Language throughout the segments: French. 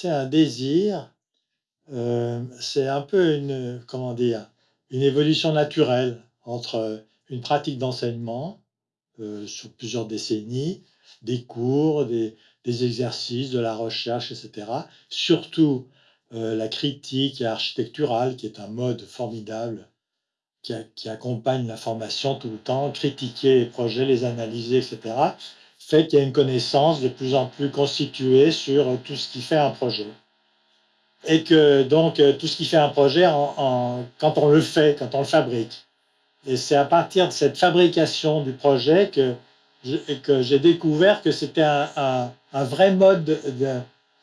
c'est un désir, euh, c'est un peu une, comment dire, une évolution naturelle entre une pratique d'enseignement euh, sur plusieurs décennies, des cours, des, exercices, de la recherche, etc. Surtout euh, la critique architecturale, qui est un mode formidable qui, accompagne la formation tout le temps, critiquer les projets, les analyser, etc., fait qu'il y a une connaissance de plus en plus constituée sur tout ce qui fait un projet. Et que donc tout ce qui fait un projet, quand on le fait, quand on le fabrique. Et c'est à partir de cette fabrication du projet que j'ai découvert que c'était un, vrai mode euh,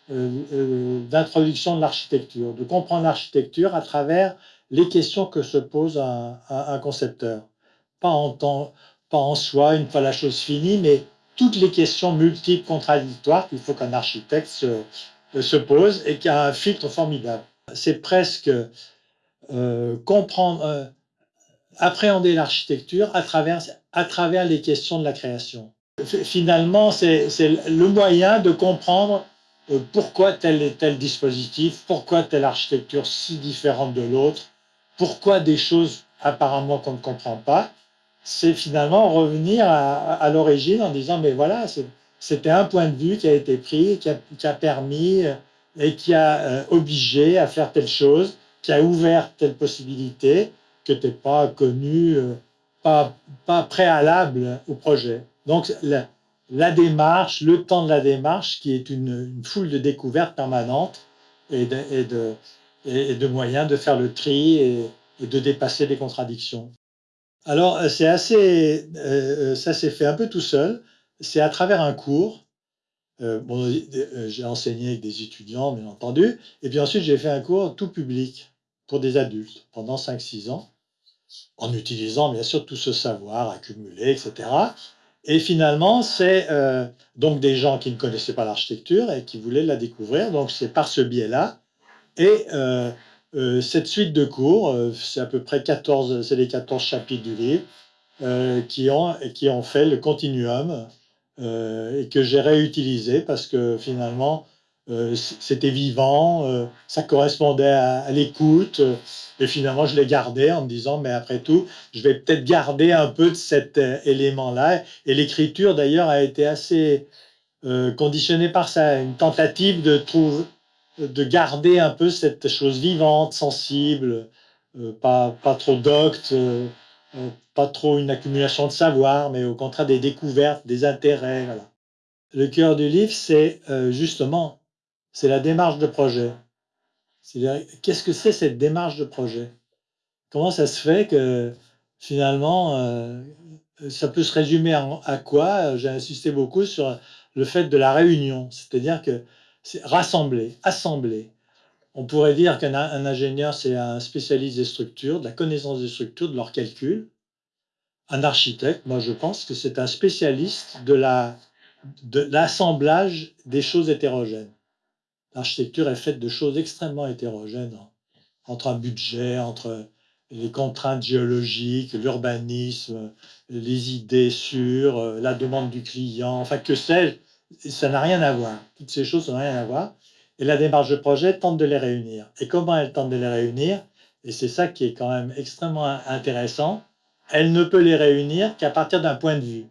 euh, d'introduction de, l'architecture, de comprendre l'architecture à travers les questions que se pose un, concepteur. Pas en soi, une fois la chose finie, mais toutes les questions multiples, contradictoires qu'il faut qu'un architecte se, se, pose et qui a un filtre formidable. C'est presque euh, comprendre, euh, appréhender l'architecture à travers, à travers les questions de la création. Finalement, c'est le moyen de comprendre euh, pourquoi tel et tel dispositif, pourquoi telle architecture si différente de l'autre, pourquoi des choses apparemment qu'on ne comprend pas, c'est finalement revenir à, l'origine en disant, mais voilà, c'était un point de vue qui a été pris, qui a, permis euh, et qui a euh, obligé à faire telle chose, qui a ouvert telle possibilité que tu pas connu, euh, pas, pas préalable au projet. Donc, la, démarche, le temps de la démarche, qui est une, foule de découvertes permanentes et de, et de, et de moyens de faire le tri et de dépasser les contradictions. Alors, euh, c'est assez, euh, ça s'est fait un peu tout seul. C'est à travers un cours. Euh, bon, j'ai enseigné avec des étudiants, bien entendu. Et puis ensuite, j'ai fait un cours tout public pour des adultes pendant 5-6 ans, en utilisant bien sûr tout ce savoir accumulé, etc. Et finalement, c'est donc des gens qui ne connaissaient pas l'architecture et qui voulaient la découvrir. Donc, c'est par ce biais-là. Et euh, cette suite de cours, euh, c'est à peu près 14, c'est les 14 chapitres du livre, euh, qui, ont, qui ont fait le continuum et que j'ai réutilisé parce que finalement, c'était vivant, ça correspondait à, l'écoute, et finalement, je l'ai gardé en me disant, mais après tout, je vais peut-être garder un peu de cet élément-là. Et l'écriture, d'ailleurs, a été assez conditionnée par ça, une tentative de trouver de garder un peu cette chose vivante, sensible, euh, pas, pas trop docte, euh, euh, pas trop une accumulation de savoir, mais au contraire des découvertes, des intérêts. Le cœur du livre, c'est justement, c'est la démarche de projet. Qu'est-ce que c'est cette démarche de projet? Comment ça se fait que finalement, ça peut se résumer à quoi? J'ai insisté beaucoup sur le fait de la réunion, c'est-à-dire que rassembler, assembler. On pourrait dire qu'un ingénieur, c'est un spécialiste des structures, de la connaissance des structures, de leurs calculs. Un architecte, moi je pense que c'est un spécialiste de l'assemblage des choses hétérogènes. L'architecture est faite de choses extrêmement hétérogènes, entre un budget, entre les contraintes géologiques, l'urbanisme, les idées sur euh, la demande du client, enfin que sais-je, ça n'a rien à voir. Toutes ces choses n'ont rien à voir. Et la démarche de projet tente de les réunir. Et comment elle tente de les réunir Et c'est ça qui est quand même extrêmement intéressant. Elle ne peut les réunir qu'à partir d'un point de vue.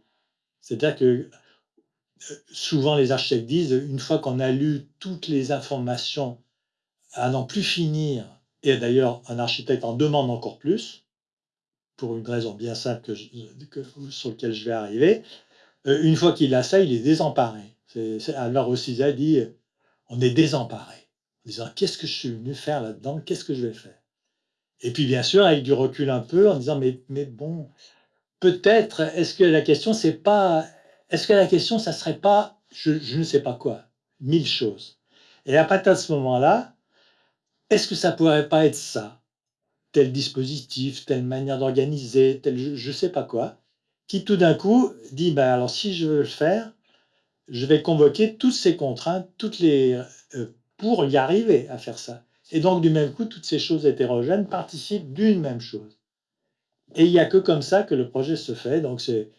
C'est-à-dire que euh, souvent les architectes disent, une fois qu'on a lu toutes les informations à n'en plus finir, et d'ailleurs un architecte en demande encore plus, pour une raison bien simple que sur laquelle je vais arriver, une fois qu'il a ça, il est désemparé. alors aussi, a dit, on est désemparé. En disant, qu'est-ce que je suis venu faire là-dedans? Qu'est-ce que je vais faire? Et puis, bien sûr, avec du recul un peu, en disant, mais, bon, peut-être, est-ce que la question, c'est pas... Est-ce que la question, ça serait pas, je, je ne sais pas quoi, mille choses. Et à partir de ce moment-là, est-ce que ça pourrait pas être ça? Tel dispositif, telle manière d'organiser, tel je ne sais pas quoi qui tout d'un coup dit ben alors si je veux le faire, je vais convoquer toutes ces contraintes, toutes les euh, pour y arriver à faire ça. Et donc du même coup, toutes ces choses hétérogènes participent d'une même chose. Et il n'y a que comme ça que le projet se fait. Donc c'est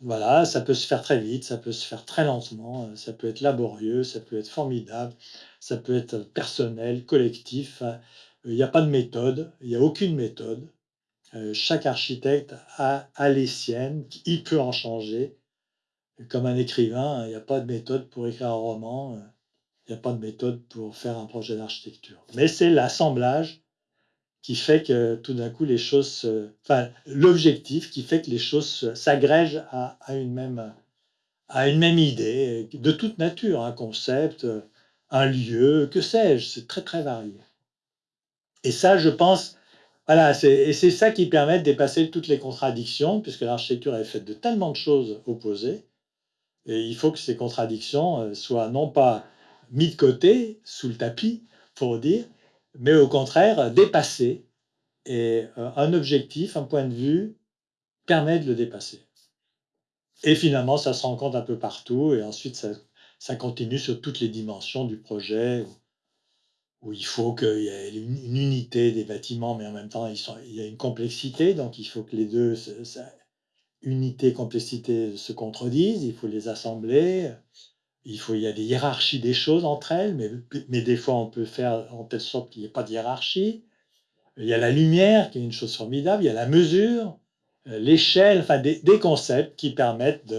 Voilà, ça peut se faire très vite, ça peut se faire très lentement, ça peut être laborieux, ça peut être formidable, ça peut être personnel, collectif, hein. il y a pas de méthode, il y a aucune méthode. Heu, chaque architecte a les siennes, il peut en changer. Comme un écrivain, il y a pas de méthode pour écrire un roman, heu, il y a pas de méthode pour faire un projet d'architecture. Mais c'est l'assemblage qui fait que tout d'un coup les choses se enfin, l'objectif qui fait que les choses se s'agrègent à une même idée, de toute nature, un concept, un lieu, que sais-je? C'est très, très varié. Et ça, je pense, voilà, et c'est ça qui permet de dépasser toutes les contradictions, puisque l'architecture est faite de tellement de choses opposées et il faut que ces contradictions, heu, soient non pas mis de côté, sous le tapis, pour dire, mais au contraire dépassées et heu, un objectif, un point de vue permet de le dépasser. Et finalement, ça se rencontre un peu partout et ensuite ça ça continue sur toutes les dimensions du projet où il faut qu'il y ait une unité des bâtiments, mais en même temps, il y a une complexité, donc il faut que les 2 se ça unité, complexité se contredisent, il faut les assembler, il faut il y a des hiérarchies des choses entre elles, mais mais des fois, on peut faire en telle sorte qu'il y ait pas de hiérarchie. Il y a la lumière qui est une chose formidable, il y a la mesure, heu, l'échelle, enfin des des concepts qui permettent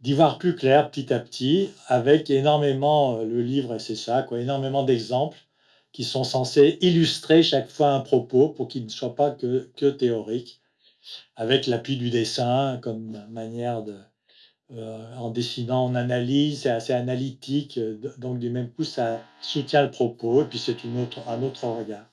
d'y voir plus clair petit à petit avec énormément, heu, le livre c'est ça quoi, énormément d'exemples qui sont censés illustrer chaque fois un propos pour qu'il ne soit pas que que théorique. Avec l'appui du dessin comme manière de, heu, en dessinant, on analyse, c'est assez analytique, heu, d donc du même coup, ça soutient le propos et puis c'est autre un autre regard.